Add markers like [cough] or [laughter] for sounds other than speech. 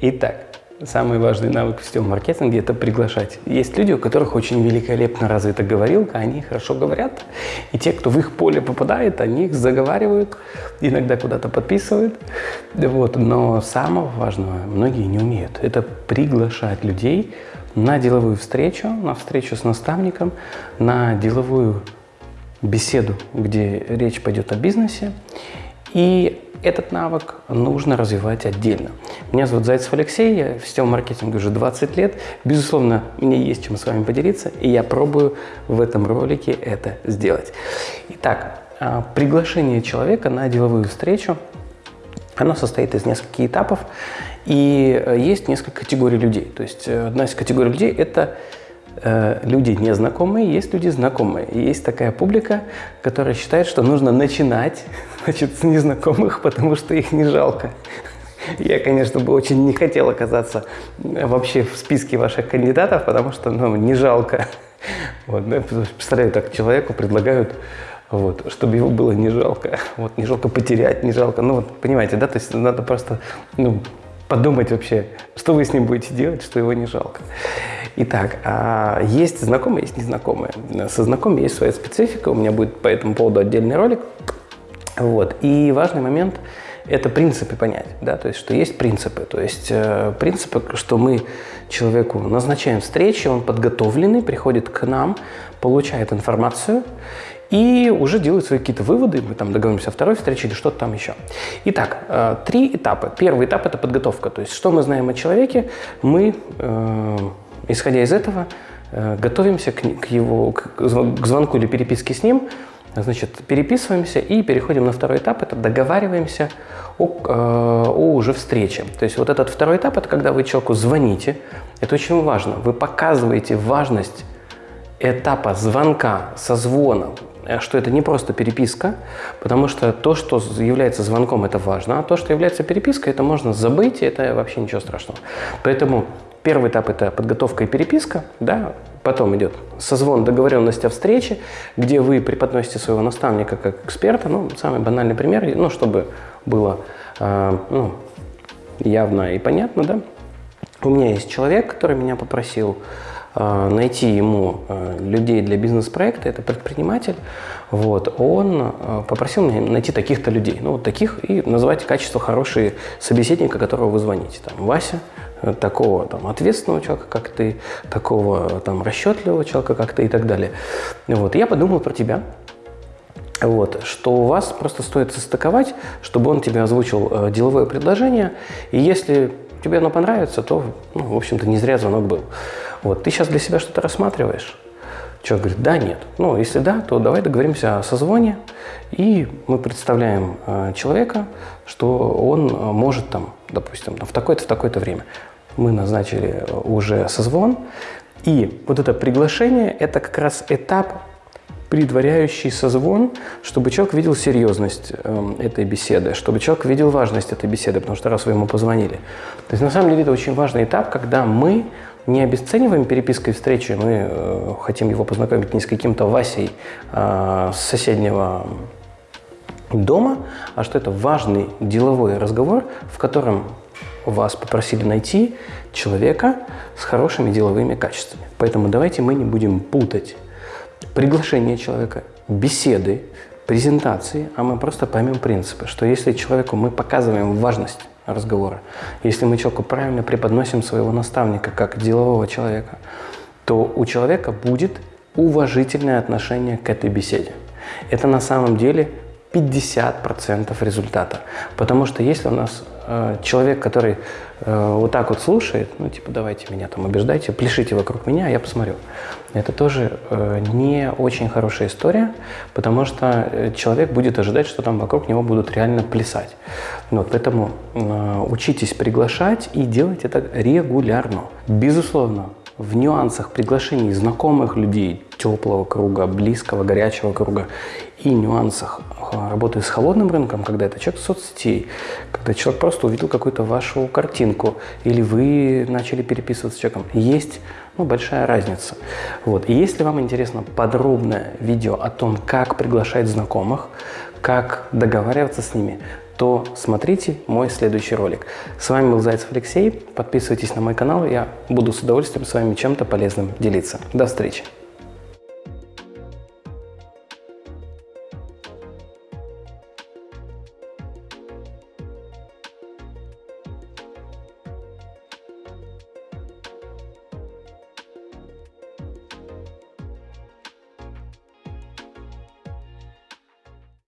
Итак, самый важный навык в сетевом маркетинге – это приглашать. Есть люди, у которых очень великолепно развита говорилка, они хорошо говорят, и те, кто в их поле попадает, они их заговаривают, иногда куда-то подписывают. Вот. Но самого важного многие не умеют – это приглашать людей на деловую встречу, на встречу с наставником, на деловую беседу, где речь пойдет о бизнесе. И этот навык нужно развивать отдельно. Меня зовут Зайцев Алексей, я в сетевом маркетинге уже 20 лет. Безусловно, мне есть чем с вами поделиться, и я пробую в этом ролике это сделать. Итак, а, приглашение человека на деловую встречу, оно состоит из нескольких этапов, и э, есть несколько категорий людей. То есть э, одна из категорий людей – это Э, люди незнакомые, есть люди знакомые. И есть такая публика, которая считает, что нужно начинать [laughs] значит, с незнакомых, потому что их не жалко. Я, конечно, бы очень не хотел оказаться вообще в списке ваших кандидатов, потому что ну, не жалко. Вот, ну, представляю, так человеку предлагают, вот, чтобы его было не жалко. Вот, не жалко потерять, не жалко. Ну, вот, понимаете, да, то есть надо просто ну, подумать вообще, что вы с ним будете делать, что его не жалко. Итак, а, есть знакомые, есть незнакомые. Со знакомыми есть своя специфика, у меня будет по этому поводу отдельный ролик. Вот. И важный момент – это принципы понять, да, то есть, что есть принципы. То есть, э, принципы, что мы человеку назначаем встречи, он подготовленный, приходит к нам, получает информацию, и уже делают свои какие-то выводы, мы там договоримся о второй встрече или что-то там еще. Итак, э, три этапа. Первый этап – это подготовка, то есть что мы знаем о человеке, мы э, Исходя из этого, э, готовимся к, к его к, к звонку или переписке с ним, значит, переписываемся и переходим на второй этап, это договариваемся о, э, о уже встрече. То есть вот этот второй этап, это когда вы человеку звоните, это очень важно, вы показываете важность этапа звонка, созвона, э, что это не просто переписка, потому что то, что является звонком, это важно, а то, что является перепиской, это можно забыть, и это вообще ничего страшного. Поэтому Первый этап – это подготовка и переписка, да, потом идет созвон, договоренность о встрече, где вы преподносите своего наставника как эксперта, ну, самый банальный пример, ну, чтобы было э, ну, явно и понятно, да. У меня есть человек, который меня попросил найти ему э, людей для бизнес-проекта, это предприниматель, вот, он э, попросил меня найти таких-то людей, ну, вот таких, и назвать качество хорошие собеседника, которого вы звоните, там, Вася, такого там, ответственного человека, как ты, такого там, расчетливого человека, как ты и так далее. Вот. Я подумал про тебя, вот, что у вас просто стоит состыковать, чтобы он тебе озвучил э, деловое предложение, и если тебе оно понравится, то, ну, в общем-то, не зря звонок был. Вот, ты сейчас для себя что-то рассматриваешь? Человек говорит, да, нет. Ну, если да, то давай договоримся о созвоне, и мы представляем э, человека, что он э, может там, допустим, в такое-то, в такое-то время мы назначили уже созвон. И вот это приглашение – это как раз этап, предваряющий созвон, чтобы человек видел серьезность э, этой беседы, чтобы человек видел важность этой беседы, потому что раз вы ему позвонили. То есть на самом деле это очень важный этап, когда мы не обесцениваем перепиской встречи, мы э, хотим его познакомить не с каким-то Васей э, с соседнего дома, а что это важный деловой разговор, в котором вас попросили найти человека с хорошими деловыми качествами. Поэтому давайте мы не будем путать приглашение человека, беседы, презентации, а мы просто поймем принципы, что если человеку мы показываем важность разговора, если мы человеку правильно преподносим своего наставника как делового человека, то у человека будет уважительное отношение к этой беседе. Это на самом деле 50% результата. Потому что если у нас э, человек, который э, вот так вот слушает, ну типа давайте меня там убеждайте, пляшите вокруг меня, я посмотрю. Это тоже э, не очень хорошая история, потому что э, человек будет ожидать, что там вокруг него будут реально плясать. Вот, поэтому э, учитесь приглашать и делать это регулярно. Безусловно, в нюансах приглашений знакомых людей, теплого круга, близкого, горячего круга и нюансах работы с холодным рынком, когда это человек соцсетей, когда человек просто увидел какую-то вашу картинку или вы начали переписываться с человеком, есть ну, большая разница. Вот. И если вам интересно подробное видео о том, как приглашать знакомых, как договариваться с ними, то смотрите мой следующий ролик. С вами был Зайцев Алексей. Подписывайтесь на мой канал, я буду с удовольствием с вами чем-то полезным делиться. До встречи!